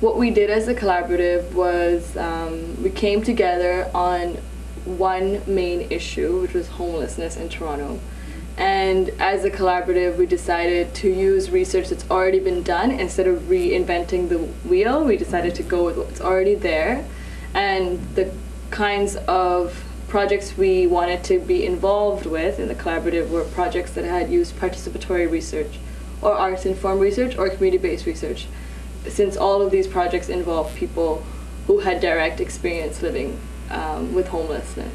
What we did as a collaborative was um, we came together on one main issue, which was homelessness in Toronto. And as a collaborative, we decided to use research that's already been done instead of reinventing the wheel. We decided to go with what's already there. And the kinds of projects we wanted to be involved with in the collaborative were projects that had used participatory research or arts-informed research or community-based research since all of these projects involve people who had direct experience living um, with homelessness.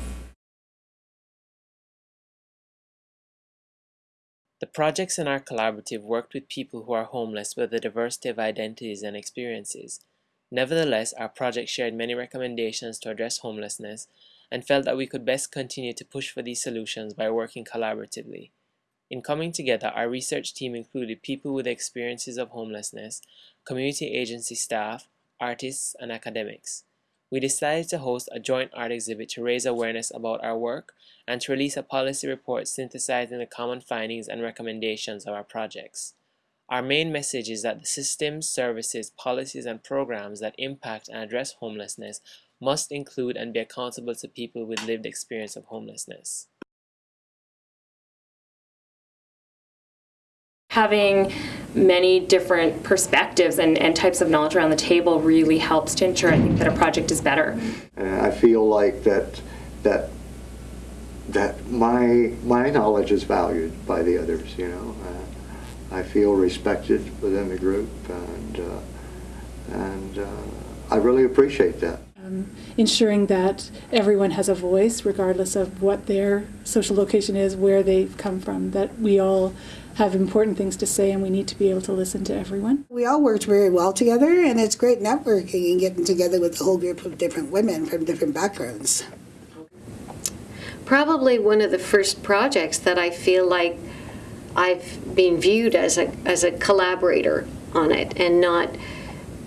The projects in our collaborative worked with people who are homeless with a diversity of identities and experiences. Nevertheless, our project shared many recommendations to address homelessness and felt that we could best continue to push for these solutions by working collaboratively. In coming together, our research team included people with experiences of homelessness, community agency staff, artists, and academics. We decided to host a joint art exhibit to raise awareness about our work and to release a policy report synthesizing the common findings and recommendations of our projects. Our main message is that the systems, services, policies, and programs that impact and address homelessness must include and be accountable to people with lived experience of homelessness. Having many different perspectives and, and types of knowledge around the table really helps to ensure I think that a project is better. I feel like that that that my my knowledge is valued by the others. You know, uh, I feel respected within the group, and uh, and uh, I really appreciate that. Um, ensuring that everyone has a voice, regardless of what their social location is, where they've come from. That we all have important things to say and we need to be able to listen to everyone. We all worked very well together and it's great networking and getting together with a whole group of different women from different backgrounds. Probably one of the first projects that I feel like I've been viewed as a, as a collaborator on it and not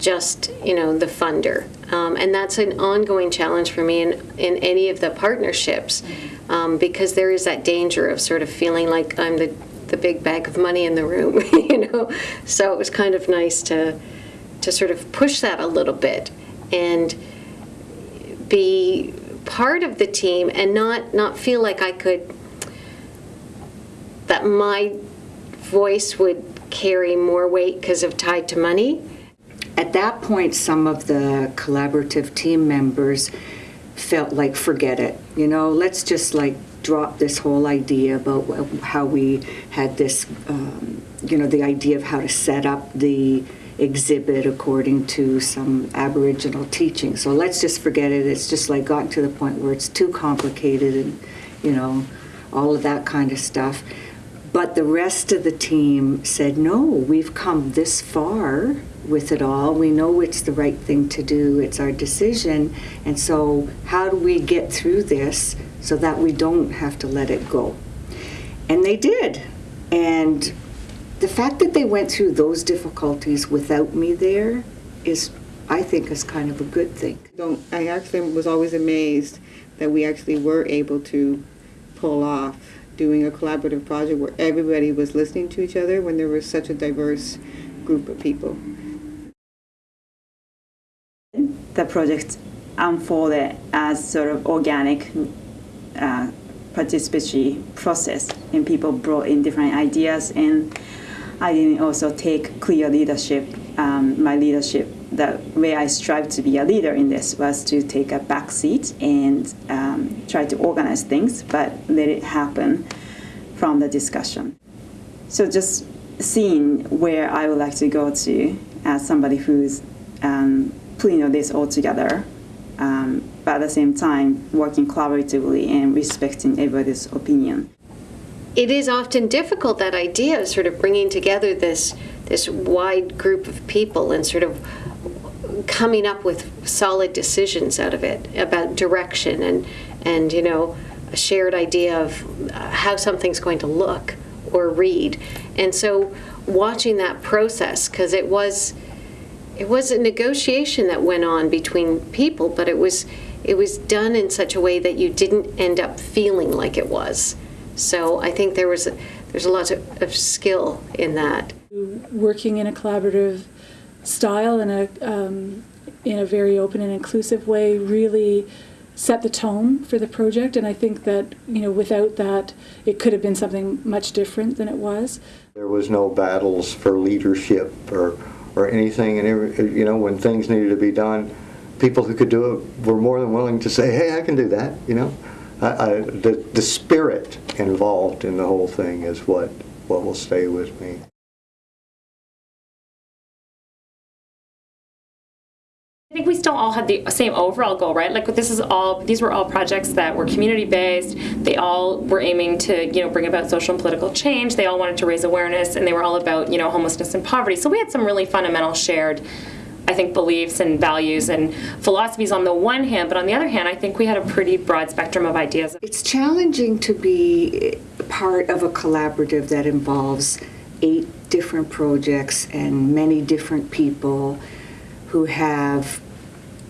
just you know the funder um, and that's an ongoing challenge for me in, in any of the partnerships um, because there is that danger of sort of feeling like I'm the the big bag of money in the room, you know. So it was kind of nice to to sort of push that a little bit and be part of the team and not not feel like I could that my voice would carry more weight because of tied to money. At that point, some of the collaborative team members felt like forget it. You know, let's just like drop this whole idea about how we had this, um, you know, the idea of how to set up the exhibit according to some Aboriginal teaching. So let's just forget it. It's just like gotten to the point where it's too complicated and, you know, all of that kind of stuff. But the rest of the team said, no, we've come this far with it all. We know it's the right thing to do. It's our decision. And so, how do we get through this so that we don't have to let it go. And they did. And the fact that they went through those difficulties without me there is, I think, is kind of a good thing. I actually was always amazed that we actually were able to pull off doing a collaborative project where everybody was listening to each other when there was such a diverse group of people. The project unfolded as sort of organic uh, participatory process and people brought in different ideas and I didn't also take clear leadership. Um, my leadership, the way I strive to be a leader in this was to take a back seat and um, try to organize things, but let it happen from the discussion. So just seeing where I would like to go to as somebody who's um, putting all this all together um, but at the same time working collaboratively and respecting everybody's opinion. It is often difficult that idea of sort of bringing together this this wide group of people and sort of coming up with solid decisions out of it about direction and and you know a shared idea of how something's going to look or read. And so watching that process because it was it was a negotiation that went on between people, but it was it was done in such a way that you didn't end up feeling like it was. So I think there was a, there's a lot of, of skill in that. Working in a collaborative style in a um, in a very open and inclusive way really set the tone for the project and I think that you know without that it could have been something much different than it was. There was no battles for leadership or or anything and every, uh, you know when things needed to be done people who could do it were more than willing to say hey I can do that you know I, I, the, the spirit involved in the whole thing is what what will stay with me. We all have the same overall goal, right? Like this is all these were all projects that were community based. They all were aiming to, you know, bring about social and political change. They all wanted to raise awareness and they were all about, you know, homelessness and poverty. So we had some really fundamental shared I think beliefs and values and philosophies on the one hand, but on the other hand, I think we had a pretty broad spectrum of ideas. It's challenging to be part of a collaborative that involves eight different projects and many different people who have,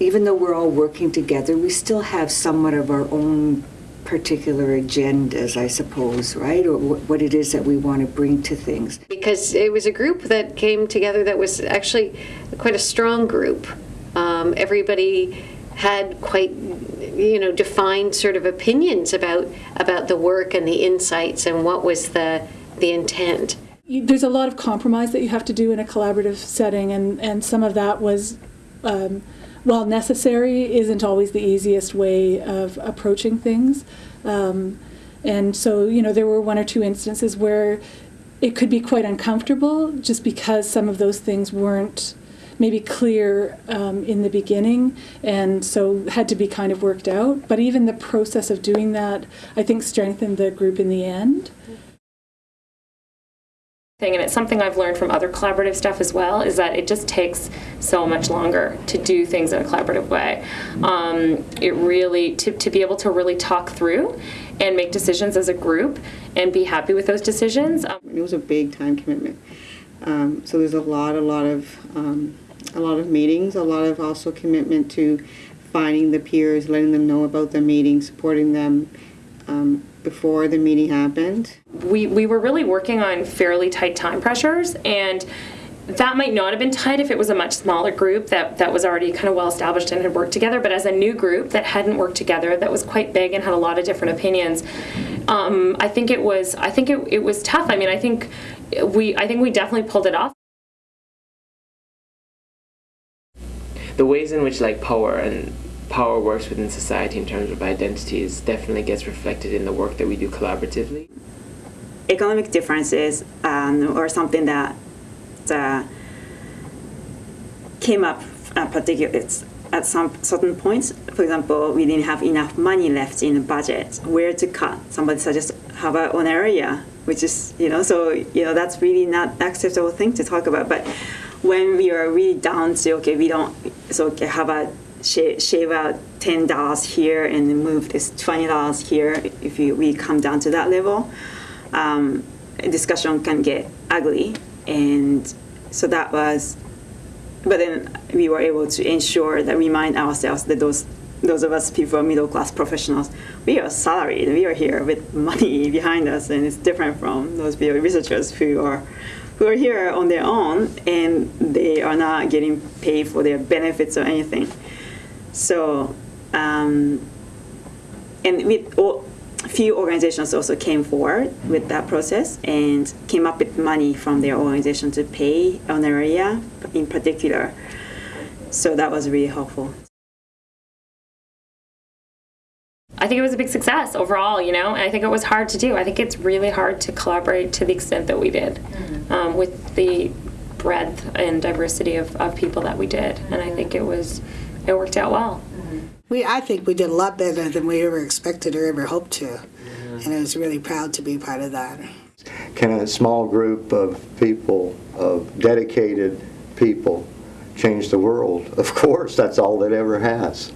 even though we're all working together, we still have somewhat of our own particular agendas, I suppose, right? Or what it is that we want to bring to things. Because it was a group that came together that was actually quite a strong group. Um, everybody had quite, you know, defined sort of opinions about about the work and the insights and what was the the intent. There's a lot of compromise that you have to do in a collaborative setting, and and some of that was. Um, while necessary, isn't always the easiest way of approaching things. Um, and so, you know, there were one or two instances where it could be quite uncomfortable just because some of those things weren't maybe clear um, in the beginning and so had to be kind of worked out. But even the process of doing that, I think, strengthened the group in the end thing, and it's something I've learned from other collaborative stuff as well, is that it just takes so much longer to do things in a collaborative way. Um, it really, to, to be able to really talk through and make decisions as a group and be happy with those decisions. Um, it was a big time commitment. Um, so there's a lot, a lot of, um, a lot of meetings, a lot of also commitment to finding the peers, letting them know about the meeting, supporting them, um, before the meeting happened? We, we were really working on fairly tight time pressures and that might not have been tight if it was a much smaller group that, that was already kind of well established and had worked together, but as a new group that hadn't worked together, that was quite big and had a lot of different opinions, um, I think it was I think it, it was tough. I mean, I think we I think we definitely pulled it off. The ways in which like power and power works within society in terms of identities definitely gets reflected in the work that we do collaboratively. Economic differences um, or something that uh, came up uh, particularly at some certain points. For example, we didn't have enough money left in the budget. Where to cut? Somebody suggests have a, an area, which is you know so you know that's really not acceptable thing to talk about. But when we are really down to okay, we don't so okay, have a shave out ten dollars here and move this twenty dollars here. If you, we come down to that level, um, discussion can get ugly, and so that was. But then we were able to ensure that we remind ourselves that those those of us people middle class professionals, we are salaried. We are here with money behind us, and it's different from those researchers who are who are here on their own and they are not getting paid for their benefits or anything. So, um, and with all, a few organizations also came forward with that process and came up with money from their organization to pay honoraria in particular. So that was really helpful. I think it was a big success overall, you know, and I think it was hard to do. I think it's really hard to collaborate to the extent that we did mm-hmm. um, with the breadth and diversity of, of people that we did. And I think it was it worked out well. We, I think we did a lot better than we ever expected or ever hoped to, and I was really proud to be part of that. Can a small group of people, of dedicated people, change the world? Of course, that's all it ever has.